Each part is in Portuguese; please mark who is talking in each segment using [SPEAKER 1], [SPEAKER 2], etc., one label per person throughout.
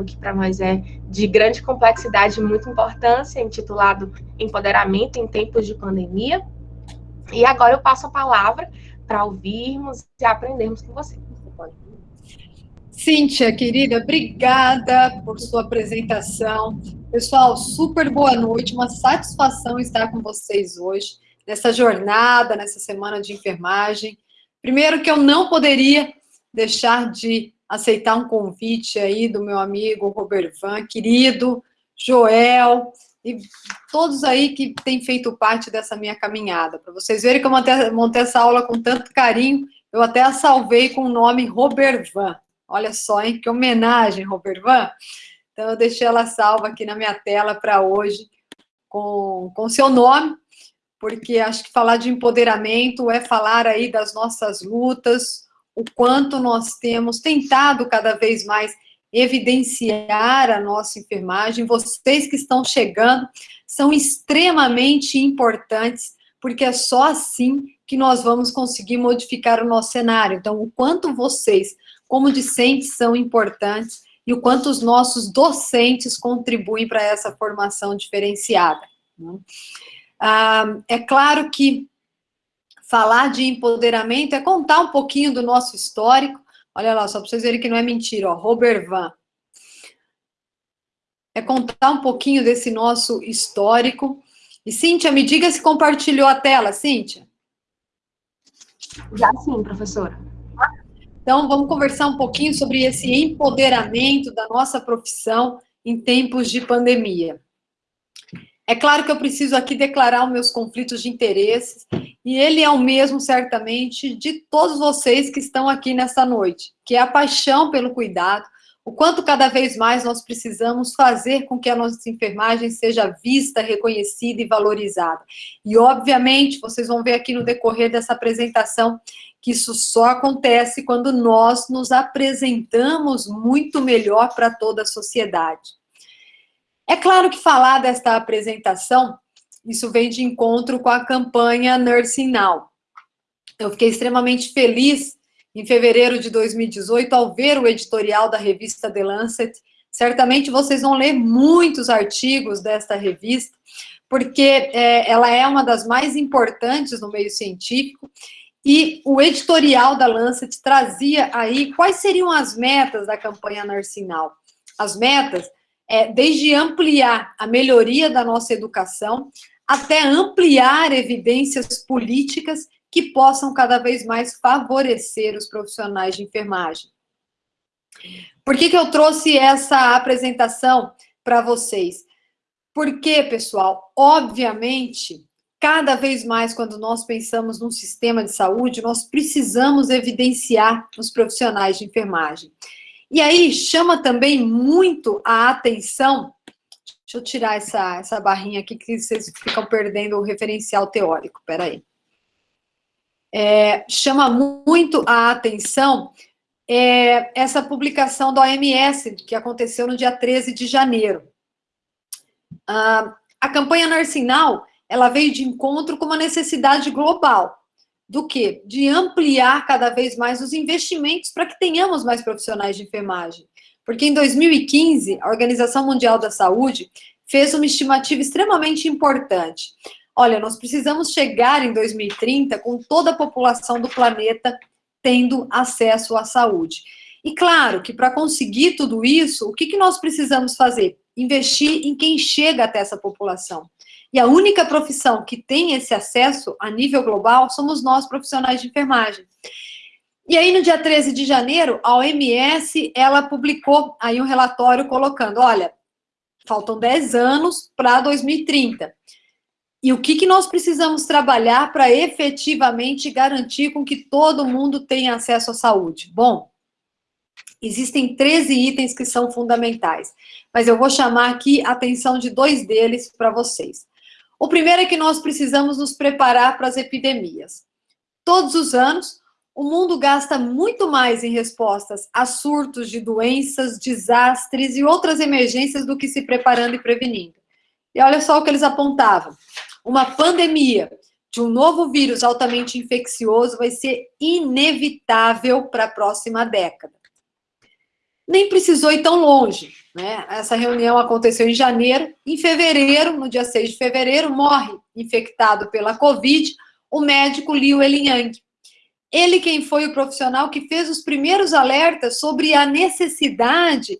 [SPEAKER 1] que para nós é de grande complexidade e muita importância, intitulado Empoderamento em Tempos de Pandemia. E agora eu passo a palavra para ouvirmos e aprendermos com você.
[SPEAKER 2] Cíntia, querida, obrigada por sua apresentação. Pessoal, super boa noite, uma satisfação estar com vocês hoje, nessa jornada, nessa semana de enfermagem. Primeiro que eu não poderia deixar de aceitar um convite aí do meu amigo Robert Van, querido, Joel, e todos aí que têm feito parte dessa minha caminhada. Para vocês verem que eu montei, montei, essa aula com tanto carinho, eu até a salvei com o nome Robert Van. Olha só, hein? Que homenagem, Robert Van. Então, eu deixei ela salva aqui na minha tela para hoje, com o seu nome, porque acho que falar de empoderamento é falar aí das nossas lutas, o quanto nós temos tentado cada vez mais evidenciar a nossa enfermagem. Vocês que estão chegando são extremamente importantes, porque é só assim que nós vamos conseguir modificar o nosso cenário. Então, o quanto vocês, como discentes, são importantes e o quanto os nossos docentes contribuem para essa formação diferenciada. Né? Ah, é claro que falar de empoderamento é contar um pouquinho do nosso histórico. Olha lá, só para vocês verem que não é mentira, ó, Robert Van. É contar um pouquinho desse nosso histórico. E, Cíntia, me diga se compartilhou a tela, Cíntia.
[SPEAKER 1] Já sim, professora.
[SPEAKER 2] Então, vamos conversar um pouquinho sobre esse empoderamento da nossa profissão em tempos de pandemia. É claro que eu preciso aqui declarar os meus conflitos de interesses, e ele é o mesmo, certamente, de todos vocês que estão aqui nessa noite, que é a paixão pelo cuidado, o quanto cada vez mais nós precisamos fazer com que a nossa enfermagem seja vista, reconhecida e valorizada. E, obviamente, vocês vão ver aqui no decorrer dessa apresentação que isso só acontece quando nós nos apresentamos muito melhor para toda a sociedade. É claro que falar desta apresentação, isso vem de encontro com a campanha Nursing Now. Eu fiquei extremamente feliz em fevereiro de 2018 ao ver o editorial da revista The Lancet. Certamente vocês vão ler muitos artigos desta revista, porque é, ela é uma das mais importantes no meio científico, e o editorial da Lancet trazia aí quais seriam as metas da campanha Now. As metas é, desde ampliar a melhoria da nossa educação, até ampliar evidências políticas que possam cada vez mais favorecer os profissionais de enfermagem. Por que, que eu trouxe essa apresentação para vocês? Porque, pessoal, obviamente, cada vez mais quando nós pensamos num sistema de saúde, nós precisamos evidenciar os profissionais de enfermagem. E aí chama também muito a atenção, deixa eu tirar essa, essa barrinha aqui que vocês ficam perdendo o referencial teórico, peraí. É, chama muito a atenção é, essa publicação da OMS, que aconteceu no dia 13 de janeiro. Ah, a campanha Narcinal, ela veio de encontro com uma necessidade global, do quê? De ampliar cada vez mais os investimentos para que tenhamos mais profissionais de enfermagem. Porque em 2015, a Organização Mundial da Saúde fez uma estimativa extremamente importante. Olha, nós precisamos chegar em 2030 com toda a população do planeta tendo acesso à saúde. E claro que para conseguir tudo isso, o que, que nós precisamos fazer? Investir em quem chega até essa população. E a única profissão que tem esse acesso a nível global somos nós, profissionais de enfermagem. E aí, no dia 13 de janeiro, a OMS, ela publicou aí um relatório colocando, olha, faltam 10 anos para 2030. E o que, que nós precisamos trabalhar para efetivamente garantir com que todo mundo tenha acesso à saúde? Bom, existem 13 itens que são fundamentais, mas eu vou chamar aqui a atenção de dois deles para vocês. O primeiro é que nós precisamos nos preparar para as epidemias. Todos os anos, o mundo gasta muito mais em respostas a surtos de doenças, desastres e outras emergências do que se preparando e prevenindo. E olha só o que eles apontavam. Uma pandemia de um novo vírus altamente infeccioso vai ser inevitável para a próxima década. Nem precisou ir tão longe. Né? Essa reunião aconteceu em janeiro. Em fevereiro, no dia 6 de fevereiro, morre infectado pela Covid o médico Liu Eliang. Ele quem foi o profissional que fez os primeiros alertas sobre a necessidade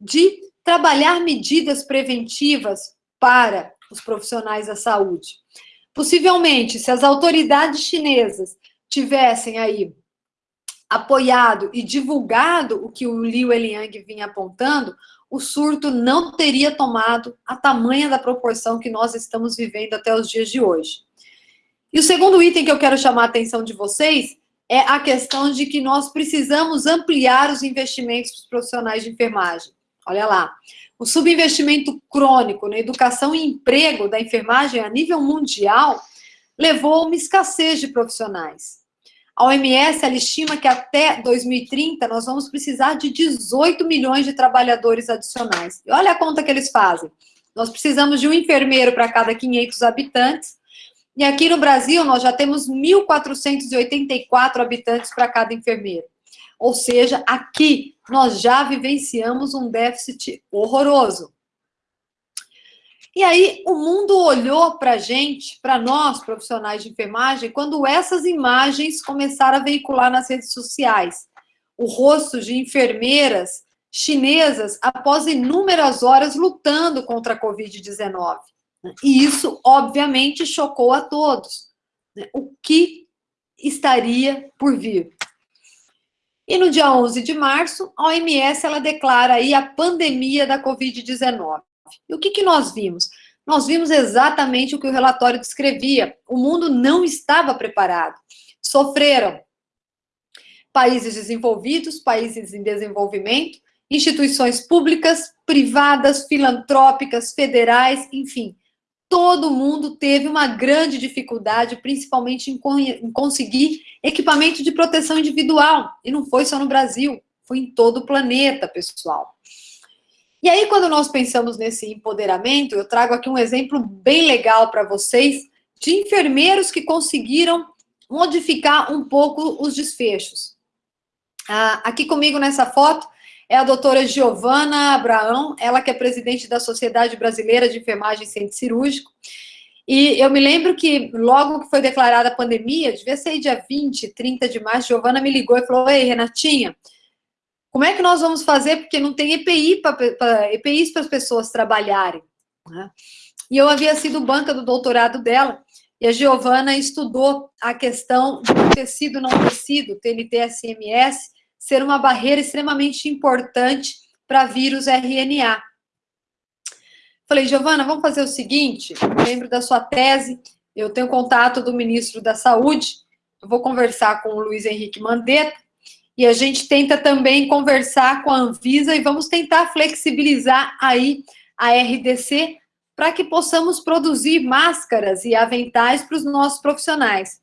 [SPEAKER 2] de trabalhar medidas preventivas para os profissionais da saúde. Possivelmente, se as autoridades chinesas tivessem aí apoiado e divulgado o que o Liu Eliang vinha apontando, o surto não teria tomado a tamanha da proporção que nós estamos vivendo até os dias de hoje. E o segundo item que eu quero chamar a atenção de vocês é a questão de que nós precisamos ampliar os investimentos dos profissionais de enfermagem. Olha lá, o subinvestimento crônico na educação e emprego da enfermagem a nível mundial levou a uma escassez de profissionais. A OMS ela estima que até 2030 nós vamos precisar de 18 milhões de trabalhadores adicionais. E olha a conta que eles fazem. Nós precisamos de um enfermeiro para cada 500 habitantes. E aqui no Brasil nós já temos 1.484 habitantes para cada enfermeiro. Ou seja, aqui nós já vivenciamos um déficit horroroso. E aí o mundo olhou para a gente, para nós, profissionais de enfermagem, quando essas imagens começaram a veicular nas redes sociais. O rosto de enfermeiras chinesas após inúmeras horas lutando contra a Covid-19. E isso, obviamente, chocou a todos. Né? O que estaria por vir? E no dia 11 de março, a OMS ela declara aí a pandemia da Covid-19. E o que, que nós vimos? Nós vimos exatamente o que o relatório descrevia. O mundo não estava preparado. Sofreram países desenvolvidos, países em desenvolvimento, instituições públicas, privadas, filantrópicas, federais, enfim. Todo mundo teve uma grande dificuldade, principalmente em, em conseguir equipamento de proteção individual. E não foi só no Brasil, foi em todo o planeta, pessoal. E aí, quando nós pensamos nesse empoderamento, eu trago aqui um exemplo bem legal para vocês de enfermeiros que conseguiram modificar um pouco os desfechos. Ah, aqui comigo nessa foto é a doutora Giovana Abraão, ela que é presidente da Sociedade Brasileira de Enfermagem e Centro Cirúrgico. E eu me lembro que logo que foi declarada a pandemia, devia ser dia 20, 30 de março, Giovana me ligou e falou, ei, Renatinha, como é que nós vamos fazer? Porque não tem EPI para EPIs para as pessoas trabalharem. Né? E eu havia sido banca do doutorado dela, e a Giovana estudou a questão do tecido não tecido, TNT-SMS, ser uma barreira extremamente importante para vírus RNA. Falei, Giovana, vamos fazer o seguinte, lembro da sua tese, eu tenho contato do ministro da Saúde, eu vou conversar com o Luiz Henrique Mandetta, e a gente tenta também conversar com a Anvisa e vamos tentar flexibilizar aí a RDC para que possamos produzir máscaras e aventais para os nossos profissionais.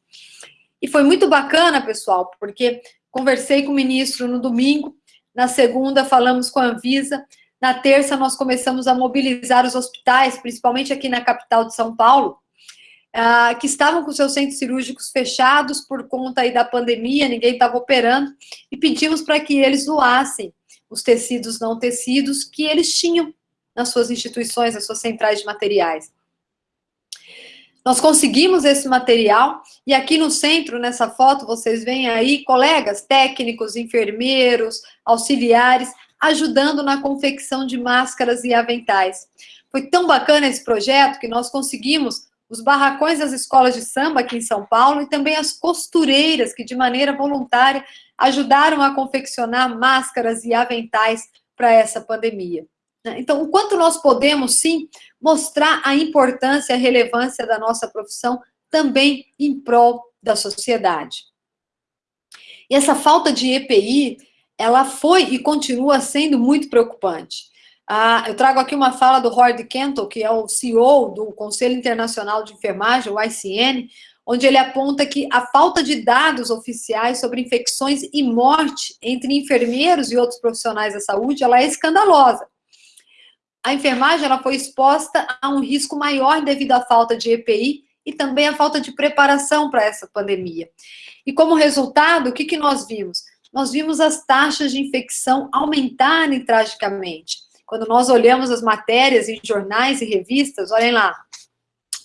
[SPEAKER 2] E foi muito bacana, pessoal, porque conversei com o ministro no domingo, na segunda falamos com a Anvisa, na terça nós começamos a mobilizar os hospitais, principalmente aqui na capital de São Paulo, ah, que estavam com seus centros cirúrgicos fechados por conta aí da pandemia, ninguém estava operando, e pedimos para que eles doassem os tecidos não tecidos que eles tinham nas suas instituições, nas suas centrais de materiais. Nós conseguimos esse material, e aqui no centro, nessa foto, vocês veem aí colegas técnicos, enfermeiros, auxiliares, ajudando na confecção de máscaras e aventais. Foi tão bacana esse projeto que nós conseguimos os barracões das escolas de samba aqui em São Paulo e também as costureiras que, de maneira voluntária, ajudaram a confeccionar máscaras e aventais para essa pandemia. Né? Então, o quanto nós podemos, sim, mostrar a importância e a relevância da nossa profissão também em prol da sociedade. E essa falta de EPI, ela foi e continua sendo muito preocupante. Ah, eu trago aqui uma fala do Howard Kenton, que é o CEO do Conselho Internacional de Enfermagem, o ICN, onde ele aponta que a falta de dados oficiais sobre infecções e morte entre enfermeiros e outros profissionais da saúde, ela é escandalosa. A enfermagem ela foi exposta a um risco maior devido à falta de EPI e também à falta de preparação para essa pandemia. E como resultado, o que, que nós vimos? nós vimos as taxas de infecção aumentarem tragicamente. Quando nós olhamos as matérias em jornais e revistas, olhem lá,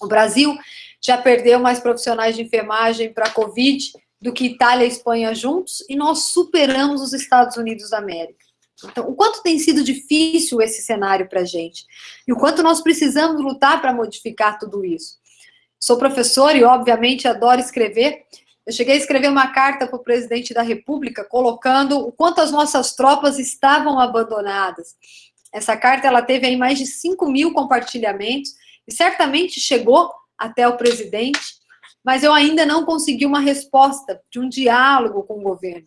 [SPEAKER 2] o Brasil já perdeu mais profissionais de enfermagem para a Covid do que Itália e Espanha juntos, e nós superamos os Estados Unidos da América. Então, o quanto tem sido difícil esse cenário para a gente, e o quanto nós precisamos lutar para modificar tudo isso. Sou professora e, obviamente, adoro escrever. Eu cheguei a escrever uma carta para o presidente da República, colocando o quanto as nossas tropas estavam abandonadas. Essa carta ela teve aí mais de 5 mil compartilhamentos, e certamente chegou até o presidente, mas eu ainda não consegui uma resposta de um diálogo com o governo.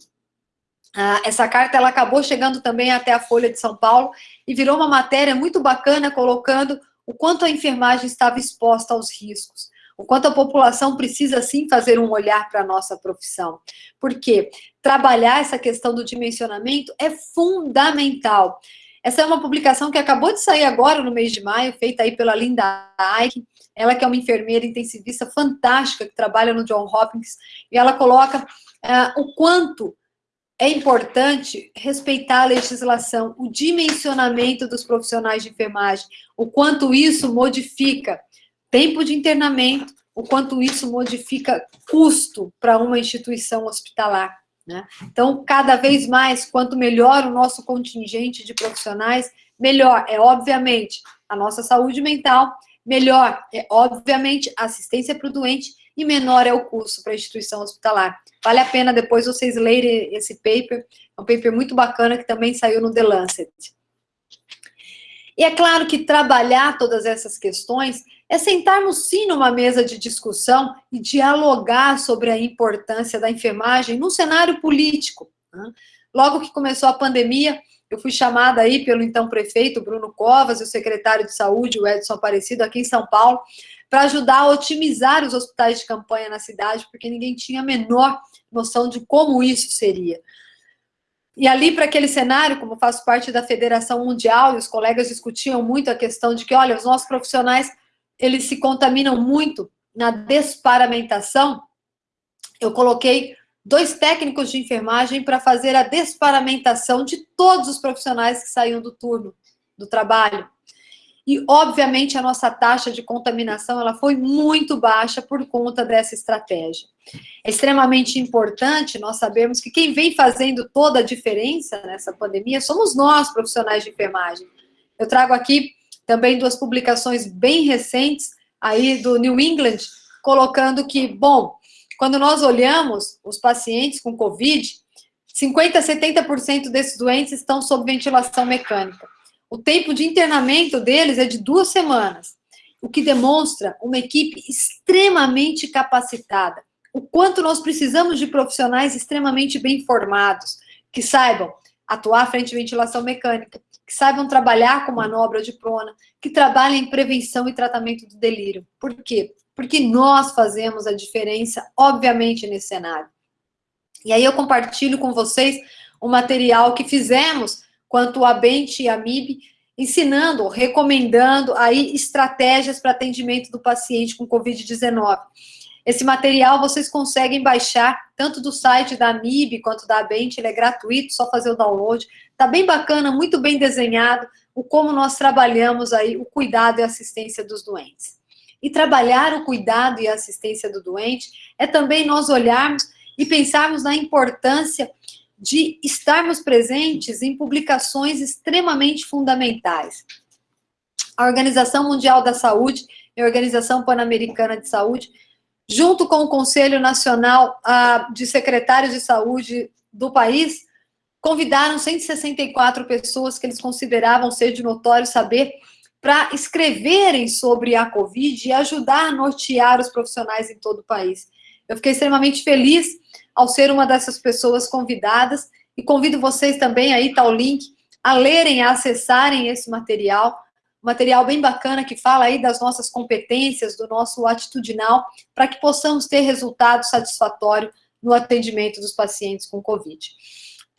[SPEAKER 2] Ah, essa carta ela acabou chegando também até a Folha de São Paulo e virou uma matéria muito bacana, colocando o quanto a enfermagem estava exposta aos riscos, o quanto a população precisa, sim, fazer um olhar para a nossa profissão. Porque trabalhar essa questão do dimensionamento é fundamental. Essa é uma publicação que acabou de sair agora, no mês de maio, feita aí pela Linda Ike, ela que é uma enfermeira intensivista fantástica, que trabalha no John Hopkins, e ela coloca uh, o quanto é importante respeitar a legislação, o dimensionamento dos profissionais de enfermagem, o quanto isso modifica tempo de internamento, o quanto isso modifica custo para uma instituição hospitalar. Né? Então, cada vez mais, quanto melhor o nosso contingente de profissionais, melhor é, obviamente, a nossa saúde mental, melhor é, obviamente, a assistência para o doente e menor é o custo para a instituição hospitalar. Vale a pena depois vocês lerem esse paper, é um paper muito bacana que também saiu no The Lancet. E é claro que trabalhar todas essas questões é sentarmos sim numa mesa de discussão e dialogar sobre a importância da enfermagem no cenário político. Né? Logo que começou a pandemia, eu fui chamada aí pelo então prefeito Bruno Covas e o secretário de saúde, o Edson Aparecido, aqui em São Paulo, para ajudar a otimizar os hospitais de campanha na cidade, porque ninguém tinha a menor noção de como isso seria. E ali, para aquele cenário, como faço parte da Federação Mundial, e os colegas discutiam muito a questão de que, olha, os nossos profissionais, eles se contaminam muito na desparamentação, eu coloquei dois técnicos de enfermagem para fazer a desparamentação de todos os profissionais que saíam do turno do trabalho. E, obviamente, a nossa taxa de contaminação ela foi muito baixa por conta dessa estratégia. É extremamente importante nós sabermos que quem vem fazendo toda a diferença nessa pandemia somos nós, profissionais de enfermagem. Eu trago aqui também duas publicações bem recentes aí do New England, colocando que, bom, quando nós olhamos os pacientes com Covid, 50% a 70% desses doentes estão sob ventilação mecânica. O tempo de internamento deles é de duas semanas, o que demonstra uma equipe extremamente capacitada. O quanto nós precisamos de profissionais extremamente bem formados, que saibam atuar frente à ventilação mecânica, que saibam trabalhar com manobra de prona, que trabalhem em prevenção e tratamento do delírio. Por quê? Porque nós fazemos a diferença, obviamente, nesse cenário. E aí eu compartilho com vocês o material que fizemos quanto a Bente e a MIB, ensinando, recomendando aí estratégias para atendimento do paciente com Covid-19. Esse material vocês conseguem baixar tanto do site da MIB quanto da Bent, ele é gratuito, só fazer o download. Tá bem bacana, muito bem desenhado, o como nós trabalhamos aí o cuidado e assistência dos doentes. E trabalhar o cuidado e a assistência do doente é também nós olharmos e pensarmos na importância de estarmos presentes em publicações extremamente fundamentais. A Organização Mundial da Saúde e a Organização Pan-Americana de Saúde, junto com o Conselho Nacional uh, de Secretários de Saúde do país, convidaram 164 pessoas que eles consideravam ser de notório saber para escreverem sobre a Covid e ajudar a nortear os profissionais em todo o país. Eu fiquei extremamente feliz ao ser uma dessas pessoas convidadas e convido vocês também, aí está o link, a lerem, a acessarem esse material, material bem bacana que fala aí das nossas competências, do nosso atitudinal, para que possamos ter resultado satisfatório no atendimento dos pacientes com Covid.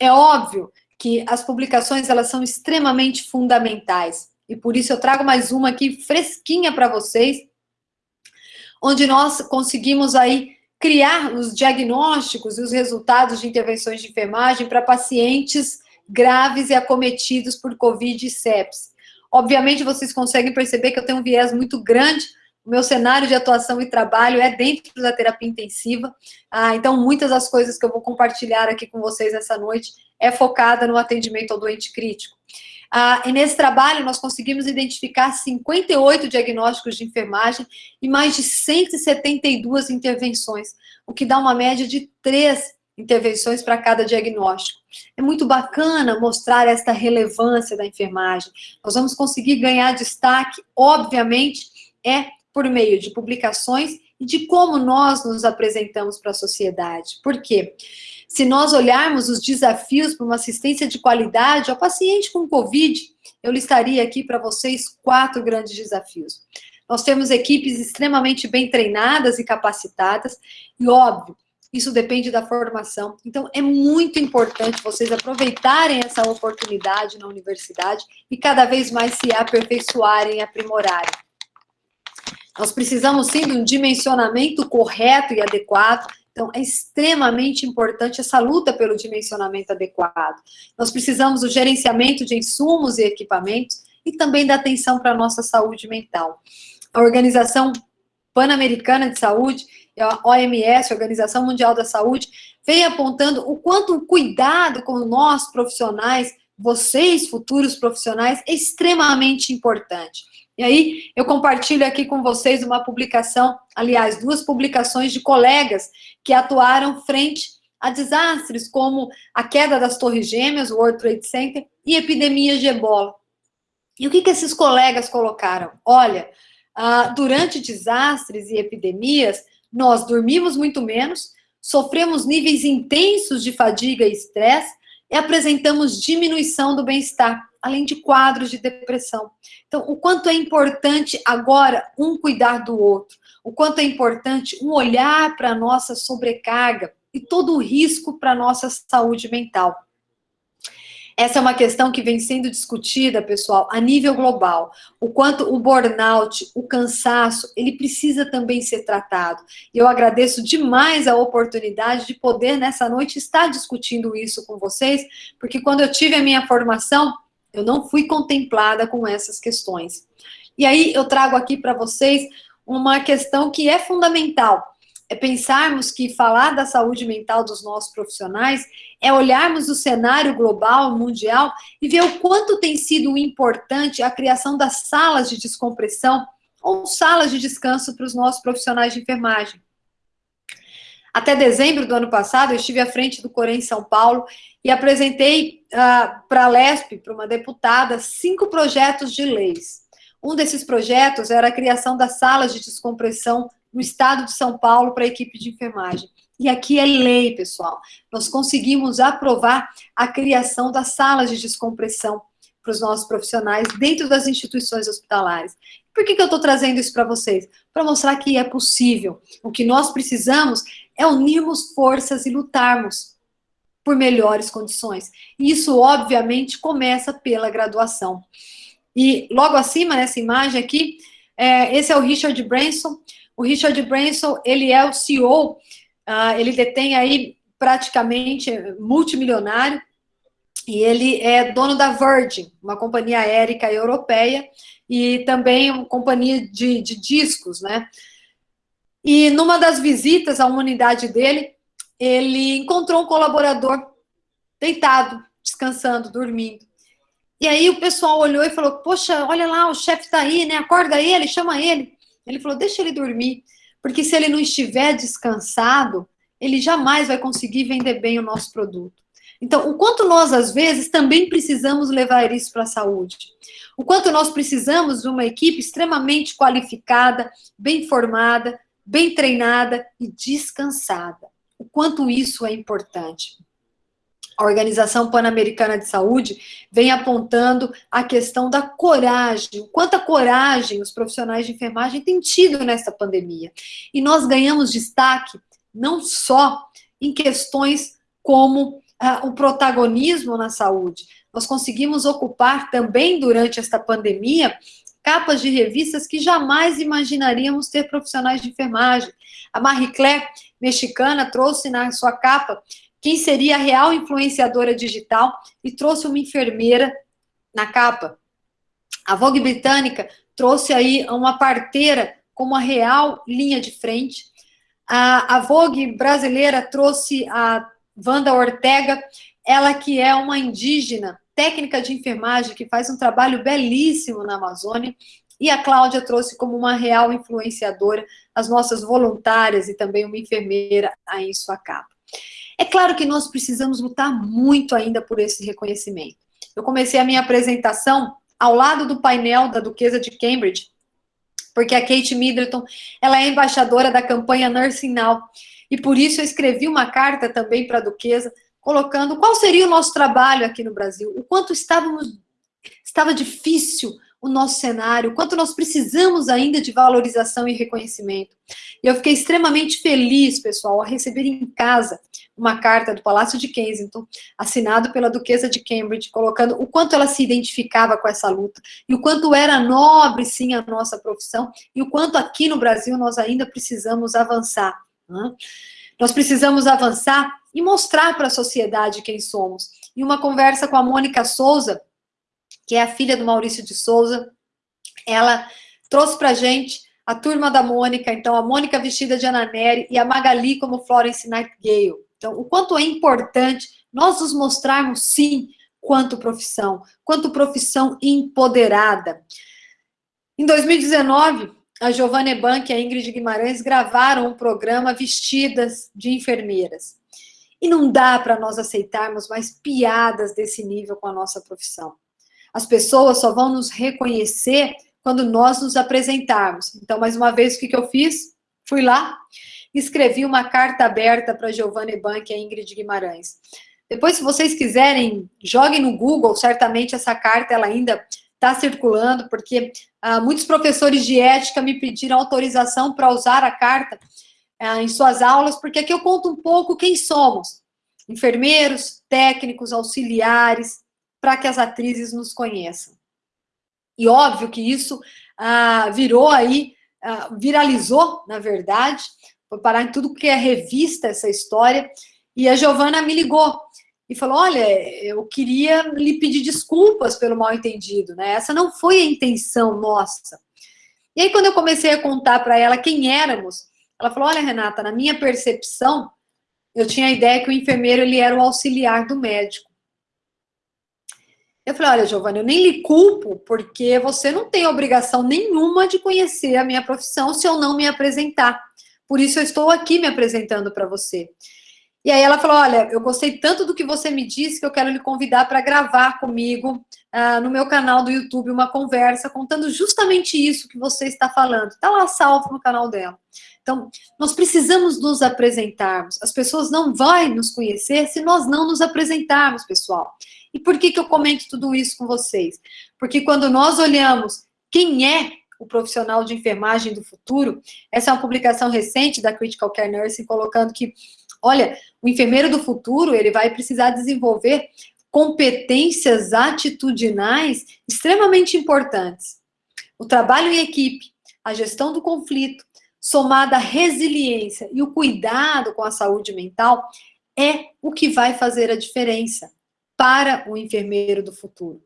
[SPEAKER 2] É óbvio que as publicações, elas são extremamente fundamentais, e por isso eu trago mais uma aqui, fresquinha para vocês, onde nós conseguimos aí criar os diagnósticos e os resultados de intervenções de enfermagem para pacientes graves e acometidos por Covid e sepsis. Obviamente, vocês conseguem perceber que eu tenho um viés muito grande o meu cenário de atuação e trabalho é dentro da terapia intensiva, ah, então muitas das coisas que eu vou compartilhar aqui com vocês essa noite é focada no atendimento ao doente crítico. Ah, e nesse trabalho nós conseguimos identificar 58 diagnósticos de enfermagem e mais de 172 intervenções, o que dá uma média de três intervenções para cada diagnóstico. É muito bacana mostrar esta relevância da enfermagem. Nós vamos conseguir ganhar destaque, obviamente, é por meio de publicações e de como nós nos apresentamos para a sociedade. Por quê? Se nós olharmos os desafios para uma assistência de qualidade ao paciente com Covid, eu listaria aqui para vocês quatro grandes desafios. Nós temos equipes extremamente bem treinadas e capacitadas, e óbvio, isso depende da formação. Então, é muito importante vocês aproveitarem essa oportunidade na universidade e cada vez mais se aperfeiçoarem e aprimorarem. Nós precisamos, sim, de um dimensionamento correto e adequado. Então, é extremamente importante essa luta pelo dimensionamento adequado. Nós precisamos do gerenciamento de insumos e equipamentos e também da atenção para a nossa saúde mental. A Organização Pan-Americana de Saúde, a OMS, a Organização Mundial da Saúde, vem apontando o quanto o cuidado com nós profissionais, vocês, futuros profissionais, é extremamente importante. E aí, eu compartilho aqui com vocês uma publicação, aliás, duas publicações de colegas que atuaram frente a desastres como a queda das torres gêmeas, o World Trade Center, e epidemias de ebola. E o que, que esses colegas colocaram? Olha, uh, durante desastres e epidemias, nós dormimos muito menos, sofremos níveis intensos de fadiga e estresse, e apresentamos diminuição do bem-estar além de quadros de depressão. Então, o quanto é importante agora um cuidar do outro, o quanto é importante um olhar para a nossa sobrecarga e todo o risco para a nossa saúde mental. Essa é uma questão que vem sendo discutida, pessoal, a nível global. O quanto o burnout, o cansaço, ele precisa também ser tratado. E eu agradeço demais a oportunidade de poder, nessa noite, estar discutindo isso com vocês, porque quando eu tive a minha formação, eu não fui contemplada com essas questões. E aí eu trago aqui para vocês uma questão que é fundamental. É pensarmos que falar da saúde mental dos nossos profissionais é olharmos o cenário global, mundial, e ver o quanto tem sido importante a criação das salas de descompressão ou salas de descanso para os nossos profissionais de enfermagem. Até dezembro do ano passado, eu estive à frente do Corém em São Paulo e apresentei uh, para a LESP, para uma deputada, cinco projetos de leis. Um desses projetos era a criação das salas de descompressão no estado de São Paulo para a equipe de enfermagem. E aqui é lei, pessoal. Nós conseguimos aprovar a criação das salas de descompressão para os nossos profissionais dentro das instituições hospitalares. Por que, que eu estou trazendo isso para vocês? Para mostrar que é possível. O que nós precisamos é unirmos forças e lutarmos por melhores condições. E isso, obviamente, começa pela graduação. E logo acima, nessa imagem aqui, é, esse é o Richard Branson. O Richard Branson, ele é o CEO, uh, ah, ele detém aí praticamente multimilionário, e ele é dono da Virgin, uma companhia aérea europeia, e também uma companhia de, de discos, né? E numa das visitas à unidade dele, ele encontrou um colaborador deitado, descansando, dormindo. E aí o pessoal olhou e falou, poxa, olha lá, o chefe está aí, né? Acorda ele, chama ele. Ele falou, deixa ele dormir, porque se ele não estiver descansado, ele jamais vai conseguir vender bem o nosso produto. Então, o quanto nós, às vezes, também precisamos levar isso para a saúde. O quanto nós precisamos de uma equipe extremamente qualificada, bem formada, bem treinada e descansada. O quanto isso é importante. A Organização Pan-Americana de Saúde vem apontando a questão da coragem, quanta coragem os profissionais de enfermagem têm tido nessa pandemia. E nós ganhamos destaque não só em questões como ah, o protagonismo na saúde, nós conseguimos ocupar também durante esta pandemia capas de revistas que jamais imaginaríamos ter profissionais de enfermagem. A Marie Claire mexicana trouxe na sua capa quem seria a real influenciadora digital e trouxe uma enfermeira na capa. A Vogue britânica trouxe aí uma parteira como a real linha de frente. A, a Vogue brasileira trouxe a Wanda Ortega, ela que é uma indígena, técnica de enfermagem, que faz um trabalho belíssimo na Amazônia, e a Cláudia trouxe como uma real influenciadora as nossas voluntárias e também uma enfermeira aí em sua capa. É claro que nós precisamos lutar muito ainda por esse reconhecimento. Eu comecei a minha apresentação ao lado do painel da Duquesa de Cambridge, porque a Kate Middleton, ela é embaixadora da campanha Nursing Now, e por isso eu escrevi uma carta também para a Duquesa, colocando qual seria o nosso trabalho aqui no Brasil, o quanto estávamos, estava difícil o nosso cenário, quanto nós precisamos ainda de valorização e reconhecimento. E eu fiquei extremamente feliz, pessoal, ao receber em casa uma carta do Palácio de Kensington, assinado pela Duquesa de Cambridge, colocando o quanto ela se identificava com essa luta, e o quanto era nobre, sim, a nossa profissão, e o quanto aqui no Brasil nós ainda precisamos avançar. Né? Nós precisamos avançar e mostrar para a sociedade quem somos. E uma conversa com a Mônica Souza, que é a filha do Maurício de Souza, ela trouxe para a gente a turma da Mônica, então a Mônica vestida de Ana Nery e a Magali como Florence Nightingale. Então, o quanto é importante nós nos mostrarmos, sim, quanto profissão, quanto profissão empoderada. Em 2019, a Giovanna Ebank e a Ingrid Guimarães gravaram um programa vestidas de enfermeiras. E não dá para nós aceitarmos mais piadas desse nível com a nossa profissão. As pessoas só vão nos reconhecer quando nós nos apresentarmos. Então, mais uma vez, o que, que eu fiz? Fui lá, escrevi uma carta aberta para Giovanna Bank e a Ingrid Guimarães. Depois, se vocês quiserem, joguem no Google, certamente essa carta ela ainda está circulando, porque ah, muitos professores de ética me pediram autorização para usar a carta ah, em suas aulas, porque aqui eu conto um pouco quem somos. Enfermeiros, técnicos, auxiliares, para que as atrizes nos conheçam. E óbvio que isso ah, virou aí, ah, viralizou, na verdade, foi parar em tudo que é revista essa história, e a Giovana me ligou e falou, olha, eu queria lhe pedir desculpas pelo mal entendido, né? Essa não foi a intenção nossa. E aí, quando eu comecei a contar para ela quem éramos, ela falou, olha, Renata, na minha percepção, eu tinha a ideia que o enfermeiro ele era o auxiliar do médico. Eu falei, olha, Giovana, eu nem lhe culpo, porque você não tem obrigação nenhuma de conhecer a minha profissão se eu não me apresentar. Por isso eu estou aqui me apresentando para você. E aí ela falou, olha, eu gostei tanto do que você me disse que eu quero lhe convidar para gravar comigo uh, no meu canal do YouTube uma conversa contando justamente isso que você está falando. Está lá salvo no canal dela. Então, nós precisamos nos apresentarmos. As pessoas não vão nos conhecer se nós não nos apresentarmos, pessoal. E por que, que eu comento tudo isso com vocês? Porque quando nós olhamos quem é o profissional de enfermagem do futuro, essa é uma publicação recente da Critical Care Nursing, colocando que, olha, o enfermeiro do futuro, ele vai precisar desenvolver competências atitudinais extremamente importantes. O trabalho em equipe, a gestão do conflito, somada à resiliência e o cuidado com a saúde mental, é o que vai fazer a diferença para o enfermeiro do futuro.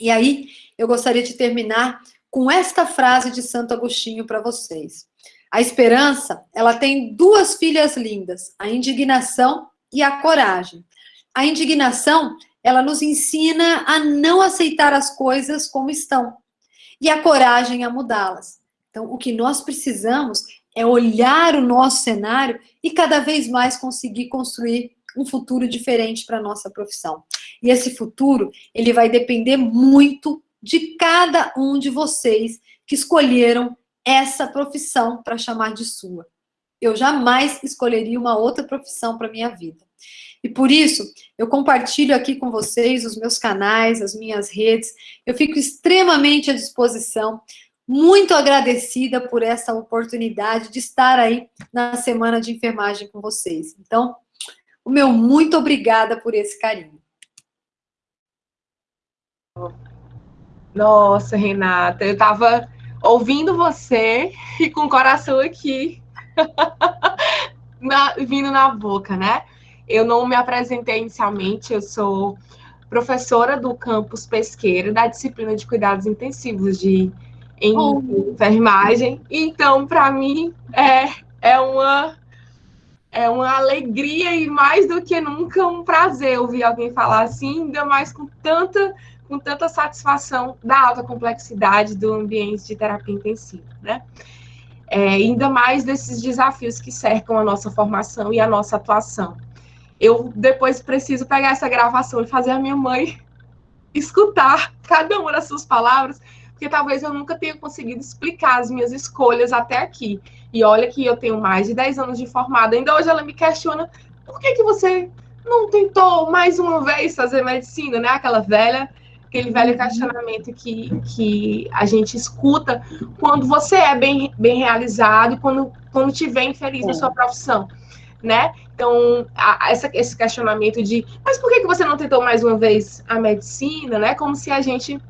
[SPEAKER 2] E aí, eu gostaria de terminar com esta frase de Santo Agostinho para vocês. A esperança, ela tem duas filhas lindas, a indignação e a coragem. A indignação, ela nos ensina a não aceitar as coisas como estão, e a coragem a mudá-las. Então, o que nós precisamos é olhar o nosso cenário e cada vez mais conseguir construir um futuro diferente para a nossa profissão. E esse futuro, ele vai depender muito de cada um de vocês que escolheram essa profissão para chamar de sua. Eu jamais escolheria uma outra profissão para minha vida. E por isso, eu compartilho aqui com vocês os meus canais, as minhas redes. Eu fico extremamente à disposição, muito agradecida por essa oportunidade de estar aí na semana de enfermagem com vocês. Então, o meu muito obrigada por esse carinho.
[SPEAKER 1] Nossa, Renata, eu estava ouvindo você e com o coração aqui. na, vindo na boca, né? Eu não me apresentei inicialmente, eu sou professora do campus pesqueiro da disciplina de cuidados intensivos de em oh. enfermagem. Então, para mim, é, é uma é uma alegria e mais do que nunca um prazer ouvir alguém falar assim, ainda mais com tanta com tanta satisfação da alta complexidade do ambiente de terapia intensiva, né? É, ainda mais desses desafios que cercam a nossa formação e a nossa atuação. Eu depois preciso pegar essa gravação e fazer a minha mãe escutar cada uma das suas palavras, porque talvez eu nunca tenha conseguido explicar as minhas escolhas até aqui. E olha que eu tenho mais de 10 anos de formada, ainda hoje ela me questiona por que, que você não tentou mais uma vez fazer medicina, né? Aquela velha aquele velho questionamento que, que a gente escuta quando você é bem, bem realizado e quando, quando te vê infeliz é. na sua profissão, né? Então, a, essa, esse questionamento de, mas por que, que você não tentou mais uma vez a medicina, né? Como se a gente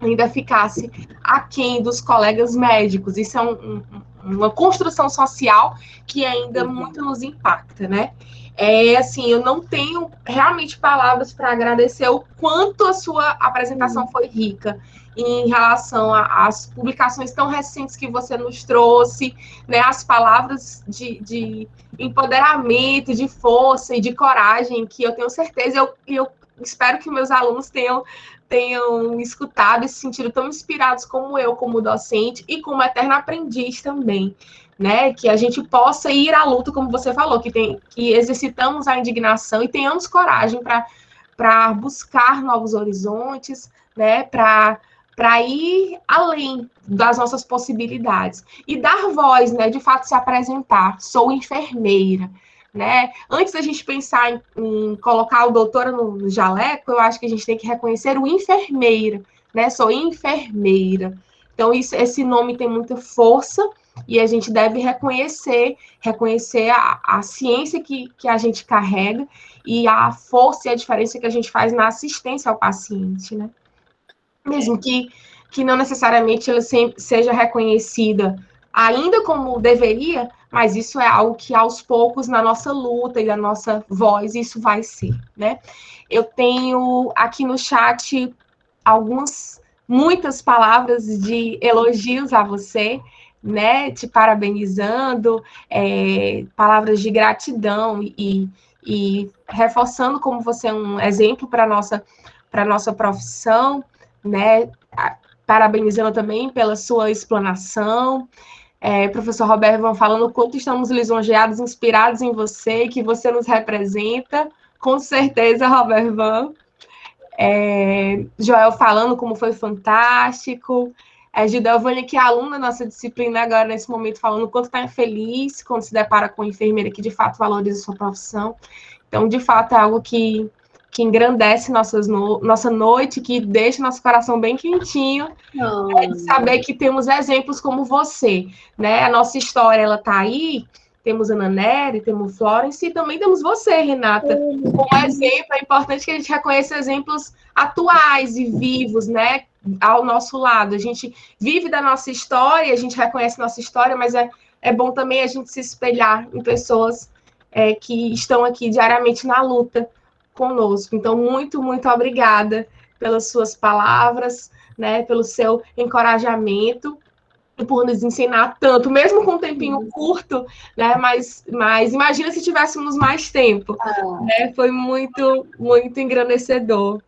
[SPEAKER 1] ainda ficasse aquém dos colegas médicos. Isso é um, um, uma construção social que ainda uhum. muito nos impacta, né? É assim, eu não tenho realmente palavras para agradecer o quanto a sua apresentação uhum. foi rica em relação às publicações tão recentes que você nos trouxe, né? As palavras de, de empoderamento, de força e de coragem que eu tenho certeza, eu, eu espero que meus alunos tenham tenham escutado e se sentido tão inspirados como eu, como docente e como eterna aprendiz também né? Que a gente possa ir à luta, como você falou, que, tem, que exercitamos a indignação e tenhamos coragem para buscar novos horizontes, né? Para ir além das nossas possibilidades e dar voz, né, de fato se apresentar. Sou enfermeira, né? Antes da gente pensar em, em colocar o doutora no jaleco, eu acho que a gente tem que reconhecer o enfermeira, né? Sou enfermeira. Então isso, esse nome tem muita força e a gente deve reconhecer, reconhecer a, a ciência que, que a gente carrega e a força e a diferença que a gente faz na assistência ao paciente, né? Mesmo que, que não necessariamente ela seja reconhecida ainda como deveria, mas isso é algo que aos poucos na nossa luta e na nossa voz isso vai ser, né? Eu tenho aqui no chat algumas muitas palavras de elogios a você né, te parabenizando, é, palavras de gratidão e, e reforçando como você é um exemplo para nossa para nossa profissão, né, parabenizando também pela sua explanação. É, professor Roberto vão falando o quanto estamos lisonjeados, inspirados em você, que você nos representa, com certeza, Robert Van. É, Joel falando como foi fantástico. A Gidalvânia, que é aluna da nossa disciplina agora, nesse momento, falando o quanto está feliz quando se depara com uma enfermeira que, de fato, valoriza sua profissão. Então, de fato, é algo que, que engrandece nossas no, nossa noite, que deixa nosso coração bem quentinho, oh. é de saber que temos exemplos como você, né? A nossa história, ela está aí, temos Ana Nery, temos Florence, e também temos você, Renata, como exemplo. É importante que a gente reconheça exemplos atuais e vivos, né? Ao nosso lado. A gente vive da nossa história, a gente reconhece nossa história, mas é, é bom também a gente se espelhar em pessoas é, que estão aqui diariamente na luta conosco. Então, muito, muito obrigada pelas suas palavras, né, pelo seu encorajamento e por nos ensinar tanto, mesmo com um tempinho curto, né? Mas, mas imagina se tivéssemos mais tempo, ah. né? Foi muito, muito engrandecedor.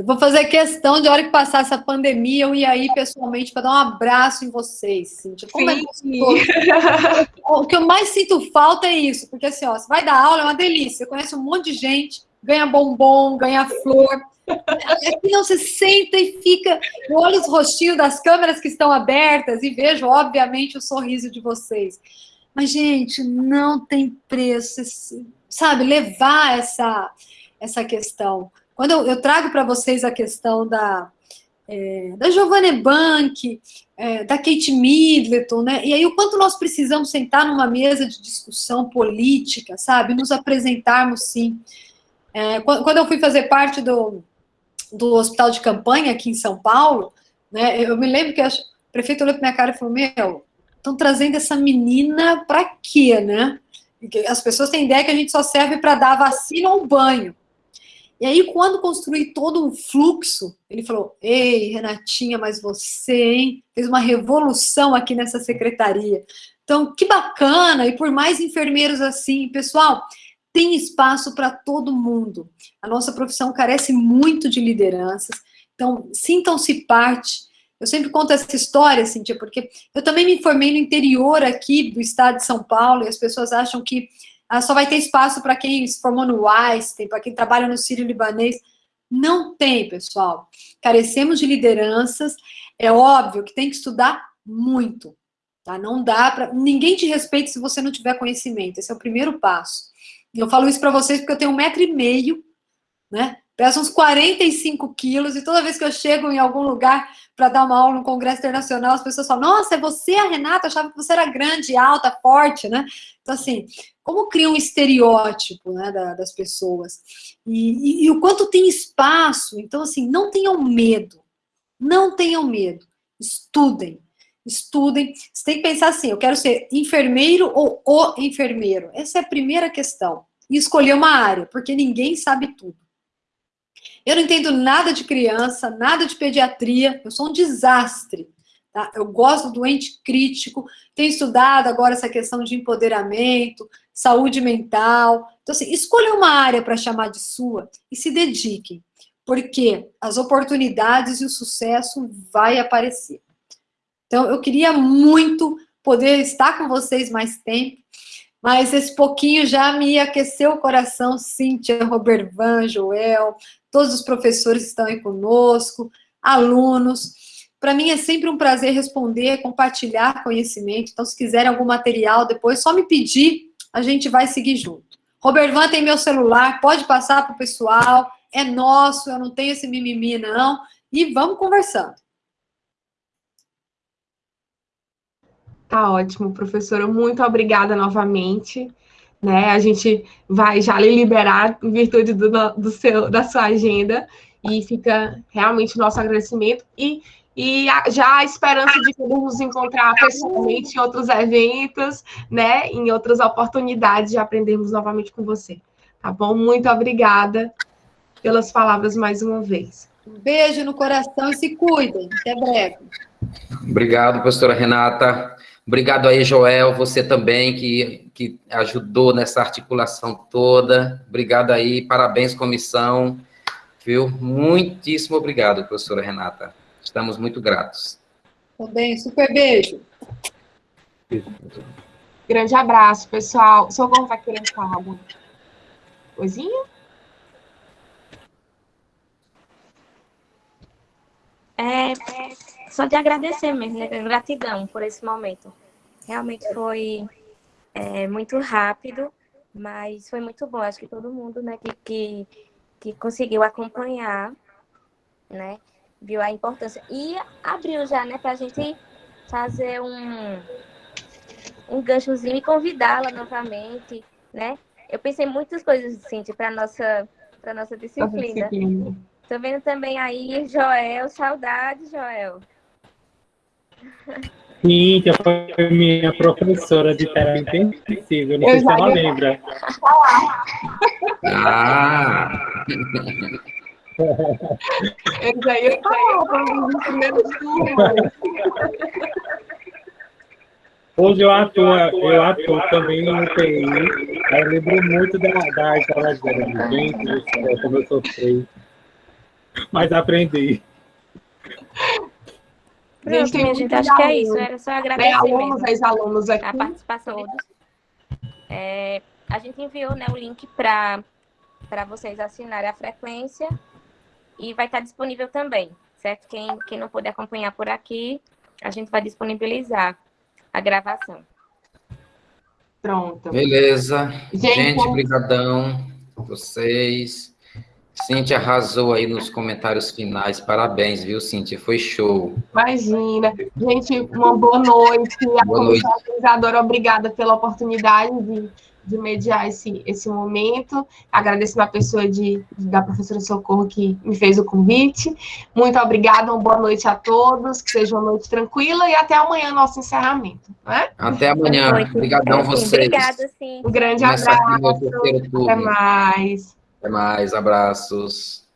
[SPEAKER 2] Eu vou fazer questão de hora que passar essa pandemia, eu ir aí pessoalmente para dar um abraço em vocês. Cíntia. Como é o que eu mais sinto falta é isso, porque assim, ó, você vai dar aula, é uma delícia. Você conhece um monte de gente, ganha bombom, ganha flor. Aqui não se senta e fica. Eu olho os rostinhos das câmeras que estão abertas e vejo, obviamente, o sorriso de vocês. Mas, gente, não tem preço, sabe, levar essa, essa questão. Quando eu, eu trago para vocês a questão da, é, da Giovanna Bank, é, da Kate Middleton, né? E aí o quanto nós precisamos sentar numa mesa de discussão política, sabe? Nos apresentarmos, sim. É, quando eu fui fazer parte do, do hospital de campanha aqui em São Paulo, né? Eu me lembro que o prefeito olhou para minha cara e falou: Meu, estão trazendo essa menina para quê, né? As pessoas têm ideia que a gente só serve para dar vacina ou banho. E aí, quando construí todo um fluxo, ele falou: Ei, Renatinha, mas você, hein, fez uma revolução aqui nessa secretaria. Então, que bacana, e por mais enfermeiros assim, pessoal, tem espaço para todo mundo. A nossa profissão carece muito de lideranças, então sintam-se parte. Eu sempre conto essa história, Cintia, porque eu também me formei no interior aqui do estado de São Paulo, e as pessoas acham que ah, só vai ter espaço para quem se formou no Einstein, para quem trabalha no Sírio Libanês. Não tem, pessoal. Carecemos de lideranças. É óbvio que tem que estudar muito. Tá? Não dá para. Ninguém te respeita se você não tiver conhecimento. Esse é o primeiro passo. Eu falo isso para vocês porque eu tenho um metro e meio, né? Peço uns 45 quilos, e toda vez que eu chego em algum lugar para dar uma aula no Congresso Internacional, as pessoas falam, nossa, é você, a Renata? Eu achava que você era grande, alta, forte, né? Então, assim, como cria um estereótipo né, das pessoas? E, e, e o quanto tem espaço. Então, assim, não tenham medo. Não tenham medo. Estudem. Estudem. Você tem que pensar assim, eu quero ser enfermeiro ou o enfermeiro. Essa é a primeira questão. E escolher uma área, porque ninguém sabe tudo. Eu não entendo nada de criança, nada de pediatria, eu sou um desastre. Tá? Eu gosto do doente crítico, tenho estudado agora essa questão de empoderamento, saúde mental. Então, assim, escolha uma área para chamar de sua e se dediquem, porque as oportunidades e o sucesso vai aparecer. Então, eu queria muito poder estar com vocês mais tempo, mas esse pouquinho já me aqueceu o coração, Cíntia, Robervan, Joel, todos os professores estão aí conosco, alunos. Para mim é sempre um prazer responder, compartilhar conhecimento. Então, se quiserem algum material depois, só me pedir, a gente vai seguir junto. Robervan tem meu celular, pode passar para o pessoal, é nosso, eu não tenho esse mimimi, não. E vamos conversando.
[SPEAKER 1] Tá ótimo, professora. Muito obrigada novamente né? A gente vai já lhe liberar em virtude do, do seu, da sua agenda e fica realmente nosso agradecimento e, e a, já a esperança de podermos nos encontrar pessoalmente em outros eventos, né? Em outras oportunidades de aprendermos novamente com você. Tá bom? Muito obrigada pelas palavras mais uma vez.
[SPEAKER 2] Um beijo no coração e se cuidem. Até breve.
[SPEAKER 3] Obrigado, professora Renata. Obrigado aí, Joel, você também que, que ajudou nessa articulação toda. Obrigado aí, parabéns, comissão. Viu? Muitíssimo obrigado, professora Renata. Estamos muito gratos.
[SPEAKER 2] Também, super beijo.
[SPEAKER 1] Grande abraço, pessoal. O Socorro vai querendo falar alguma coisinha?
[SPEAKER 4] É, só de agradecer mesmo, né? Gratidão por esse momento. Realmente foi é, muito rápido, mas foi muito bom. Acho que todo mundo né, que, que, que conseguiu acompanhar, né, viu a importância. E abriu já, né, para a gente fazer um, um ganchozinho e convidá-la novamente, né? Eu pensei muitas coisas, Cintia, para nossa para nossa disciplina. Estou vendo também aí, Joel, saudade, Joel.
[SPEAKER 5] Cíntia foi minha professora de terapia intensiva, não sei se ela lembra. Ah! Eu já ia falar, nos primeiros Hoje eu atuo, eu atuo também no UTI. Eu lembro muito da, da de gente, como eu sofri. Mas aprendi.
[SPEAKER 4] Pronto, gente, minha gente, acho que é isso. Era só agradecer é,
[SPEAKER 1] alunos, mesmo alunos aqui.
[SPEAKER 4] a participação de todos. É, a gente enviou né, o link para vocês assinarem a frequência e vai estar disponível também, certo? Quem, quem não puder acompanhar por aqui, a gente vai disponibilizar a gravação.
[SPEAKER 3] Pronto. Beleza. Gente, gente brigadão. Vocês. Cíntia arrasou aí nos comentários finais. Parabéns, viu, Cíntia? Foi show.
[SPEAKER 1] Imagina. Gente, uma boa noite.
[SPEAKER 3] Boa noite.
[SPEAKER 1] organizadora, obrigada pela oportunidade de, de mediar esse, esse momento. Agradeço a pessoa de, da professora Socorro que me fez o convite. Muito obrigada, uma boa noite a todos, que seja uma noite tranquila e até amanhã nosso encerramento. Né?
[SPEAKER 3] Até amanhã. Obrigadão vocês.
[SPEAKER 4] Obrigada, sim.
[SPEAKER 1] Um grande abraço. Até mais.
[SPEAKER 3] Até mais. Abraços.